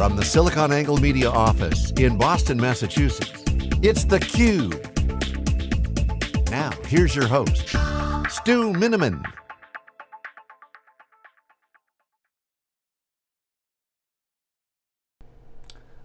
From the SiliconANGLE Media office in Boston, Massachusetts, it's theCUBE. Now, here's your host, Stu Miniman.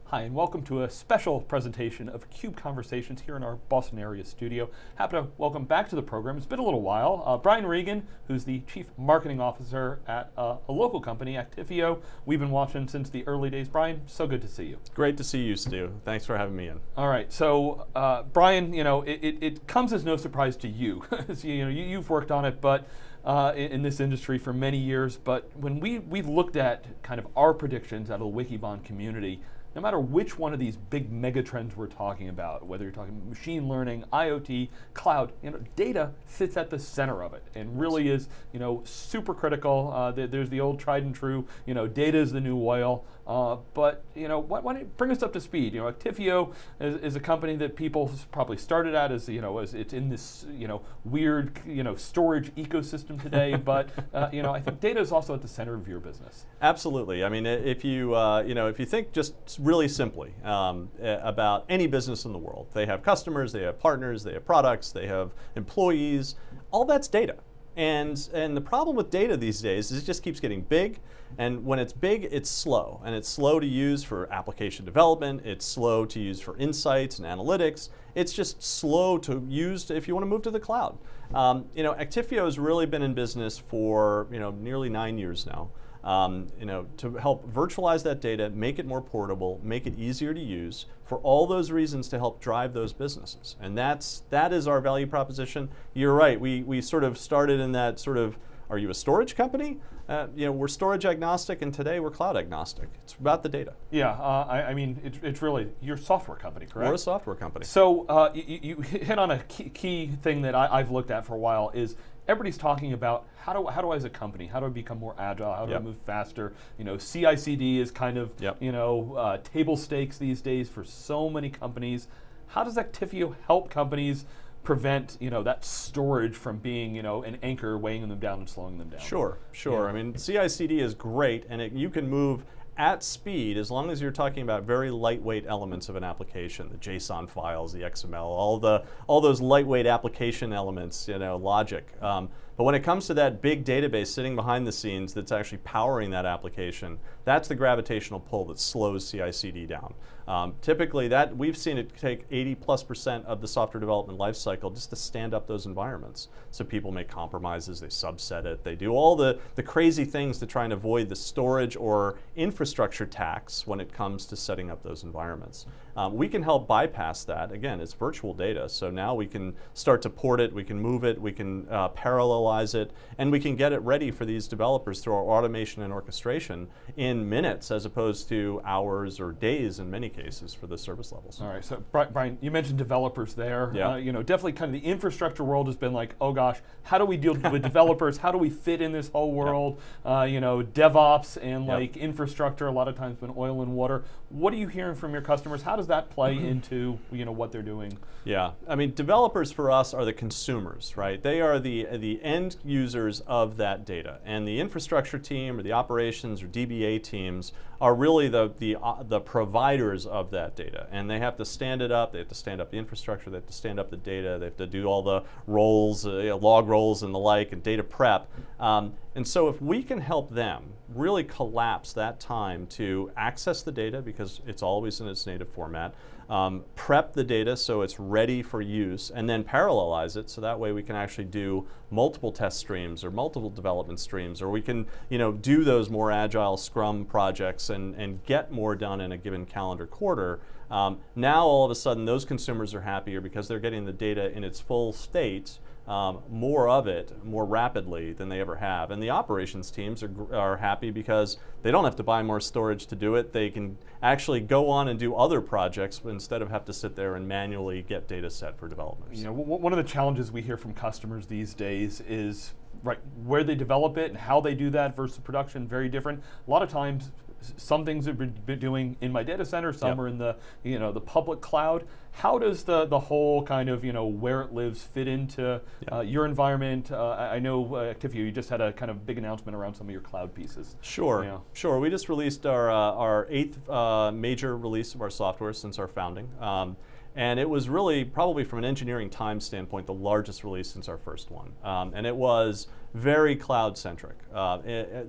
Hi, and welcome to a special presentation of CUBE Conversations here in our Boston area studio. Happy to welcome back to the program, it's been a little while, uh, Brian Reagan, who's the Chief Marketing Officer at uh, a local company, Actifio. We've been watching since the early days. Brian, so good to see you. Great to see you, Stu. Thanks for having me in. All right, so uh, Brian, you know, it, it, it, comes as no surprise to you. you know, you, have worked on it, but uh, in, in, this industry for many years, but when we, we've looked at kind of our predictions out of the Wikibon community, no matter which one of these big mega trends we're talking about, whether you're talking machine learning, IoT, cloud, you know, data sits at the center of it and really is, you know, super critical. Uh, there's the old tried and true, you know, data is the new oil. Uh, but you know, why, why, don't you bring us up to speed? You know, Actifio is, is, a company that people probably started at as you know, as it's in this you know weird you know storage ecosystem today. but uh, you know, I think data is also at the center of your business. Absolutely. I mean, if you uh, you know, if you think just really simply um, about any business in the world, they have customers, they have partners, they have products, they have employees. All that's data. And, and the problem with data these days is it just keeps getting big, and when it's big, it's slow. And it's slow to use for application development, it's slow to use for insights and analytics, it's just slow to use if you want to move to the cloud. Um, you know, Actifio has really been in business for you know, nearly nine years now um, you know, to help virtualize that data, make it more portable, make it easier to use, for all those reasons to help drive those businesses. And that's, that is our value proposition. You're right, we, we sort of started in that sort of, are you a storage company? Uh, you know, we're storage agnostic and today we're cloud agnostic. It's about the data. Yeah, uh, I, I, mean, it, it's really, you're a software company, correct? We're a software company. So uh, you, you, hit on a key, key thing that I, I've looked at for a while is everybody's talking about how do, how do I as a company, how do I become more agile, how do yep. I move faster? You know, CI/CD is kind of, yep. you know, uh, table stakes these days for so many companies. How does Actifio help companies prevent, you know, that storage from being, you know, an anchor weighing them down and slowing them down? Sure, sure. Yeah. I mean, CI/CD is great, and it, you can move at speed, as long as you're talking about very lightweight elements of an application, the JSON files, the XML, all the all those lightweight application elements, you know, logic. Um, but when it comes to that big database sitting behind the scenes that's actually powering that application, that's the gravitational pull that slows CI/CD down. Um, typically, that we've seen it take 80 plus percent of the software development lifecycle just to stand up those environments. So people make compromises, they subset it, they do all the, the crazy things to try and avoid the storage or infrastructure tax when it comes to setting up those environments. Um, we can help bypass that. Again, it's virtual data, so now we can start to port it, we can move it, we can uh, parallelize it, and we can get it ready for these developers through our automation and orchestration in minutes as opposed to hours or days in many cases for the service levels. All right, so Brian, you mentioned developers there. Yeah. Uh, you know, definitely kind of the infrastructure world has been like, oh gosh, how do we deal with developers? How do we fit in this whole world? Yep. Uh, you know, DevOps and yep. like infrastructure, a lot of times been oil and water. What are you hearing from your customers? How does that play mm-hmm. into you know what they're doing? Yeah, I mean, developers for us are the consumers, right? They are the the end users of that data, and the infrastructure team or the operations or DBA teams are really the the uh, the providers of that data, and they have to stand it up. They have to stand up the infrastructure. They have to stand up the data. They have to do all the roles, uh, you know, log roles and the like, and data prep. Um, and so, if we can help them really collapse that time to access the data because it's always in its native format um, prep the data so it's ready for use, and then parallelize it so that way we can actually do multiple test streams or multiple development streams, or we can you know, do those more agile Scrum projects and, and get more done in a given calendar quarter. Um, now all of a sudden those consumers are happier because they're getting the data in its full state um, more of it more rapidly than they ever have. And the operations teams are, are happy because they don't have to buy more storage to do it. They can actually go on and do other projects instead of have to sit there and manually get data set for developers. You know, one of the challenges we hear from customers these days is right where they develop it and how they do that versus production very different. A lot of times some things have been doing in my data center, some Yep. are in the you know the public cloud. How does the the whole kind of you know where it lives fit into uh, your environment? Uh, I, I know uh, you just had a kind of big announcement around some of your cloud pieces. Sure, sure. We just released our, uh, our eighth uh, major release of our software since our founding. Um, and it was really, probably from an engineering time standpoint, the largest release since our first one. Um, and it was very cloud centric. Uh,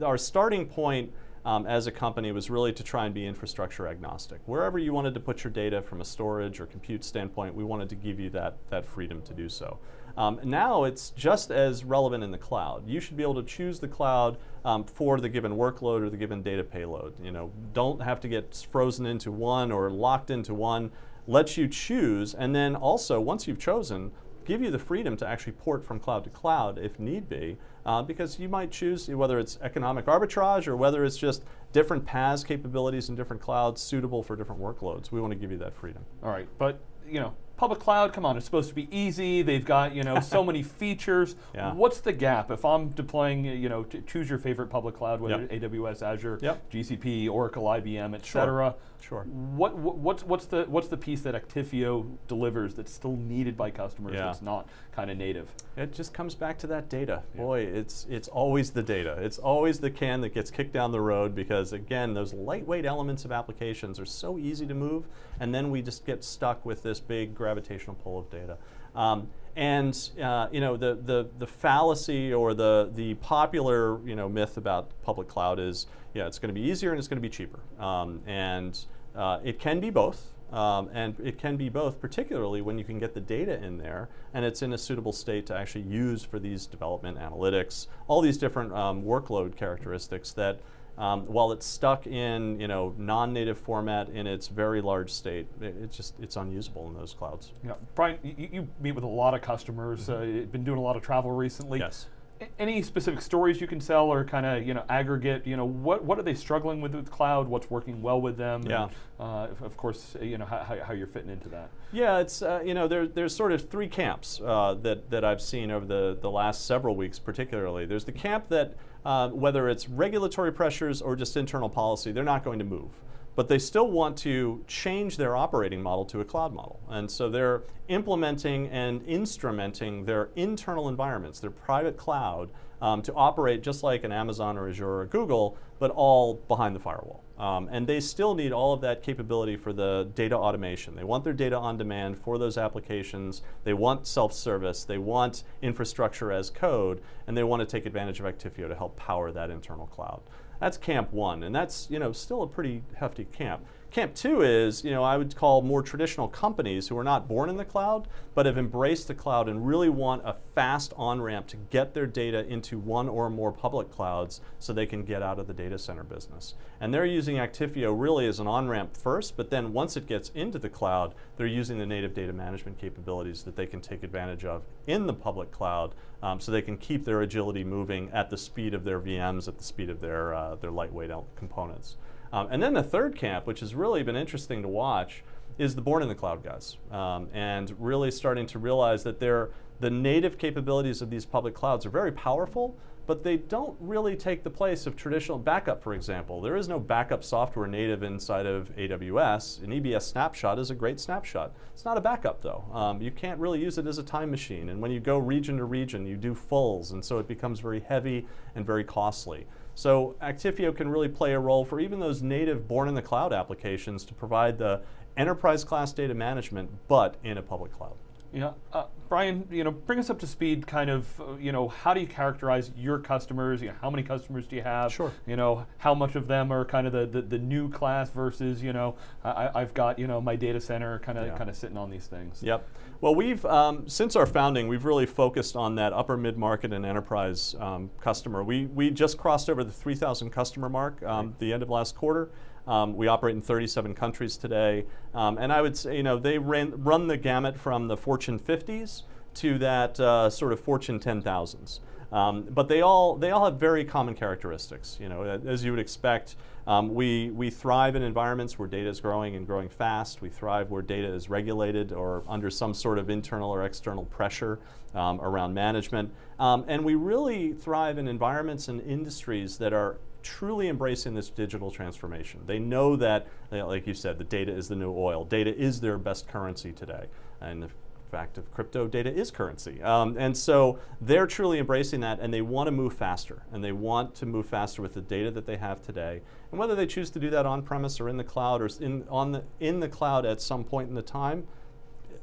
our starting point um, as a company was really to try and be infrastructure agnostic. Wherever you wanted to put your data from a storage or compute standpoint, we wanted to give you that, that freedom to do so. Um, now it's just as relevant in the cloud. You should be able to choose the cloud um, for the given workload or the given data payload. You know, don't have to get frozen into one or locked into one. Let you choose, and then also once you've chosen, give you the freedom to actually port from cloud to cloud if need be, uh, because you might choose whether it's economic arbitrage or whether it's just different PaaS capabilities in different clouds suitable for different workloads. We want to give you that freedom. All right, but you know, public cloud, come on, it's supposed to be easy. They've got you know so many features. Yeah. What's the gap if I'm deploying? You know, choose your favorite public cloud, whether Yep. AWS, Azure, Yep. GCP, Oracle, IBM, et cetera. Sure. What, what what's what's the what's the piece that Actifio delivers that's still needed by customers Yeah. that's not kind of native? It just comes back to that data. Boy, it's it's always the data. It's always the can that gets kicked down the road because again, those lightweight elements of applications are so easy to move, and then we just get stuck with this big gravitational pull of data. Um, and uh, you know the, the the fallacy or the the popular you know myth about public cloud is yeah it's going to be easier and it's going to be cheaper. Um, and uh, it can be both. Um, and it can be both, particularly when you can get the data in there and it's in a suitable state to actually use for these development analytics, all these different um, workload characteristics that um, while it's stuck in you know non-native format in its very large state, it, it's just it's unusable in those clouds. Yeah, Brian, you, you meet with a lot of customers. Uh, you've been doing a lot of travel recently. Yes. A- Any specific stories you can sell, or kind of you know aggregate? You know what what are they struggling with with cloud? What's working well with them? and, Yeah. uh, of- course, you know how, how, how you're fitting into that. Yeah, it's uh, you know there, there's sort of three camps uh, that that I've seen over the the last several weeks, particularly. There's the camp that uh, whether it's regulatory pressures or just internal policy, they're not going to move, but they still want to change their operating model to a cloud model, and so they're implementing and instrumenting their internal environments, their private cloud, um, to operate just like an Amazon or Azure or Google, but all behind the firewall. Um, and they still need all of that capability for the data automation. They want their data on demand for those applications. They want self-service. They want infrastructure as code, and they want to take advantage of Actifio to help power that internal cloud. That's camp one, and that's you know still a pretty hefty camp. Camp two is, you know, I would call more traditional companies who are not born in the cloud, but have embraced the cloud and really want a fast on-ramp to get their data into one or more public clouds so they can get out of the data center business. And they're using Actifio really as an on-ramp first, but then once it gets into the cloud, they're using the native data management capabilities that they can take advantage of in the public cloud um, so they can keep their agility moving at the speed of their VMs, at the speed of their, uh, their lightweight components. Um, and then the third camp, which has really been interesting to watch, is the born in the cloud guys, um, and really starting to realize that they're, the native capabilities of these public clouds are very powerful, but they don't really take the place of traditional backup, for example. There is no backup software native inside of AWS. An EBS snapshot is a great snapshot. It's not a backup, though. Um, you can't really use it as a time machine, and when you go region to region, you do fulls, and so it becomes very heavy and very costly. So Actifio can really play a role for even those native born in the cloud applications to provide the enterprise class data management, but in a public cloud. Yeah, uh, Brian, you know, bring us up to speed. Kind of, uh, you know, how do you characterize your customers? You know, how many customers do you have? Sure. You know, how much of them are kind of the, the, the new class versus, you know, I, I've got you know my data center kind of Yeah. kind of sitting on these things. Yep. Well, we've um, since our founding, we've really focused on that upper mid market and enterprise um, customer. We we just crossed over the 3,000 customer mark um, the end of last quarter. Um, we operate in 37 countries today, um, and I would say you know they ran, run the gamut from the Fortune 50s to that uh, sort of Fortune 10,000s. Um, but they all they all have very common characteristics. You know, as you would expect, um, we we thrive in environments where data is growing and growing fast. We thrive where data is regulated or under some sort of internal or external pressure um, around management. Um, and we really thrive in environments and industries that are truly embracing this digital transformation. They know that, like you said, the data is the new oil. Data is their best currency today. And fact of crypto data is currency. Um, and so they're truly embracing that and they want to move faster. And they want to move faster with the data that they have today. And whether they choose to do that on premise or in the cloud or in, on the, in the cloud at some point in the time,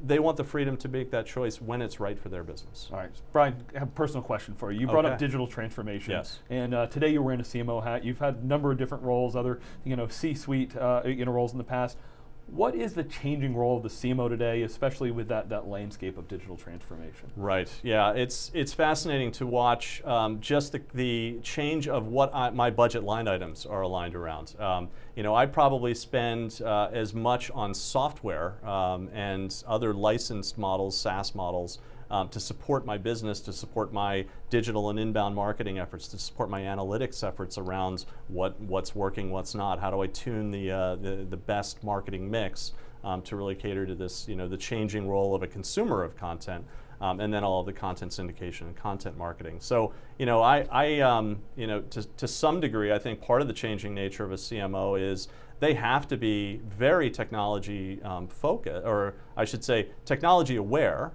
they want the freedom to make that choice when it's right for their business. All right, Brian, I have a personal question for you. You brought okay. up digital transformation. Yes. And uh, today you're wearing a CMO hat. You've had a number of different roles, other you know C-suite uh, you know roles in the past. What is the changing role of the CMO today, especially with that, that landscape of digital transformation? Right, yeah, it's, it's fascinating to watch um, just the, the change of what I, my budget line items are aligned around. Um, you know, I probably spend uh, as much on software um, and other licensed models, SaaS models, um, to support my business, to support my digital and inbound marketing efforts, to support my analytics efforts around what, what's working, what's not, how do I tune the, uh, the, the, best marketing mix um, to really cater to this, you know, the changing role of a consumer of content. Um, and then all of the content syndication and content marketing. So, you know, I, I um, you know, to, to some degree, I think part of the changing nature of a CMO is they have to be very technology um, focused, or I should say, technology aware.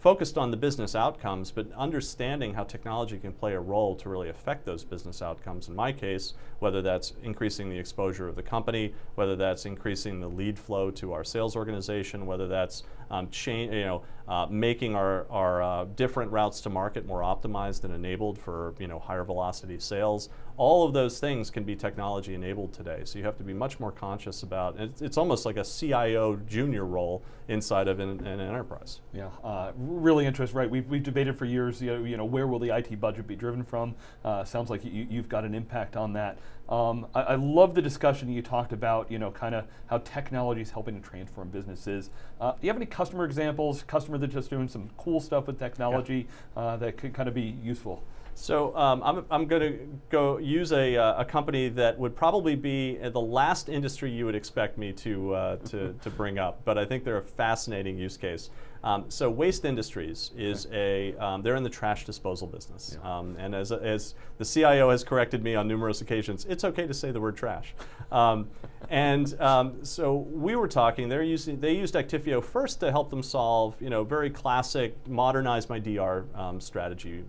Focused on the business outcomes, but understanding how technology can play a role to really affect those business outcomes. In my case, whether that's increasing the exposure of the company, whether that's increasing the lead flow to our sales organization, whether that's um, you know, uh, making our, our uh, different routes to market more optimized and enabled for you know, higher velocity sales. All of those things can be technology enabled today. So you have to be much more conscious about, it's, it's almost like a CIO junior role inside of an, an enterprise. Yeah, uh, really interesting, right? We've, we've debated for years, you know, you know, where will the IT budget be driven from? Uh, sounds like you, you've got an impact on that. Um, I, I, love the discussion you talked about, you know, kind of how technology is helping to transform businesses. Uh, do you have any customer examples, customer that's just doing some cool stuff with technology yeah. uh, that could kind of be useful? So um, I'm, I'm going to go use a, uh, a company that would probably be the last industry you would expect me to, uh, to, to bring up, but I think they're a fascinating use case. Um, so Waste Industries is okay. a, um, they're in the trash disposal business. Yeah. Um, and as, as the CIO has corrected me on numerous occasions, it's okay to say the word trash. Um, and um, so we were talking, they're using, they used Actifio first to help them solve, you know, very classic modernize my DR um, strategy,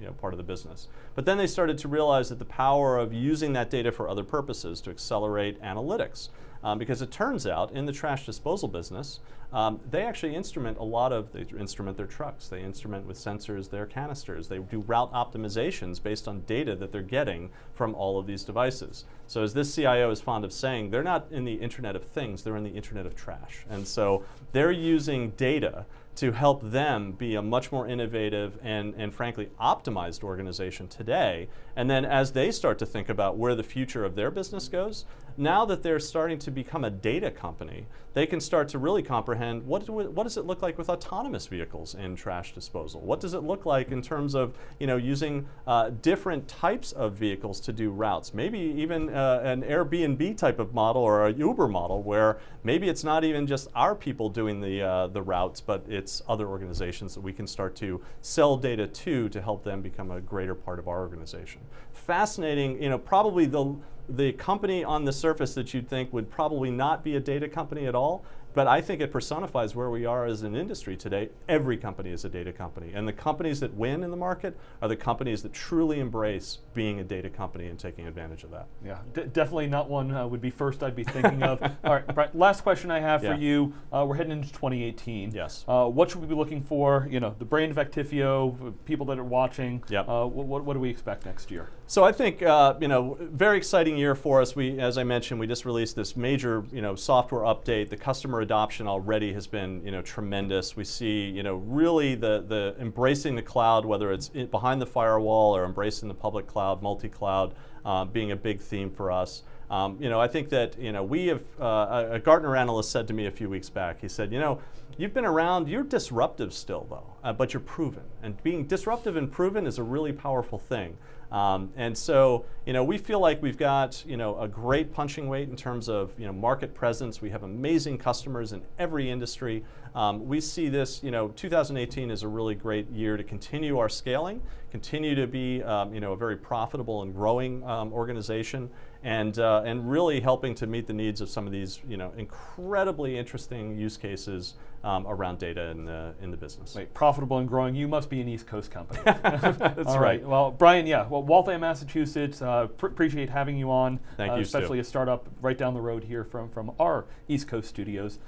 you know, part of the business. But then they started to realize that the power of using that data for other purposes to accelerate analytics. Um, because it turns out in the trash disposal business, um, they actually instrument a lot of, they instrument their trucks, they instrument with sensors their canisters, they do route optimizations based on data that they're getting from all of these devices. So as this CIO is fond of saying, they're not in the Internet of Things, they're in the Internet of Trash. And so they're using data to help them be a much more innovative and, and frankly optimized organization today. And then as they start to think about where the future of their business goes, now that they're starting to become a data company, they can start to really comprehend what, do, what does it look like with autonomous vehicles in trash disposal? What does it look like in terms of you know, using uh, different types of vehicles to do routes? Maybe even uh, an Airbnb type of model or a Uber model where maybe it's not even just our people doing the, uh, the routes, but it's other organizations that we can start to sell data to to help them become a greater part of our organization. Fascinating, you know, probably the the company on the surface that you'd think would probably not be a data company at all but I think it personifies where we are as an industry today. Every company is a data company. And the companies that win in the market are the companies that truly embrace being a data company and taking advantage of that. Yeah, definitely not one uh, would be first I'd be thinking of. All right, Brian, last question I have yeah. for you. Uh, we're heading into 2018. Yes. Uh, what should we be looking for? You know, the brain of Actifio, people that are watching. Yep. Uh, what, what do we expect next year? So I think, uh, you know, very exciting year for us. We, as I mentioned, we just released this major, you know, software update. The customer adoption already has been you know, tremendous. We see you know, really the, the embracing the cloud, whether it's behind the firewall or embracing the public cloud, multi-cloud, uh, being a big theme for us. Um, you know, I think that you know we have uh, a Gartner analyst said to me a few weeks back. He said, you know, you've been around. You're disruptive still, though, uh, but you're proven. And being disruptive and proven is a really powerful thing. Um, and so, you know, we feel like we've got, you know, a great punching weight in terms of, you know, market presence. We have amazing customers in every industry. Um, we see this, you know, 2018 is a really great year to continue our scaling, continue to be, um, you know, a very profitable and growing um, organization, and uh, and really helping to meet the needs of some of these, you know, incredibly interesting use cases um, around data in the in the business. Wait, profitable and growing. You must be an East Coast company. That's All right. Well, Brian, yeah. Well, Waltham, Massachusetts. Uh, pr appreciate having you on. Thank uh, you, especially a startup right down the road here from from our East Coast studios.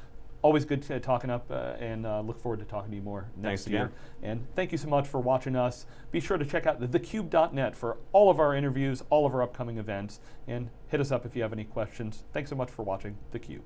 Always good to, talking up, uh, and uh, look forward to talking to you more next Thanks year. again. And thank you so much for watching us. Be sure to check out thecube.net for all of our interviews, all of our upcoming events, and hit us up if you have any questions. Thanks so much for watching theCUBE.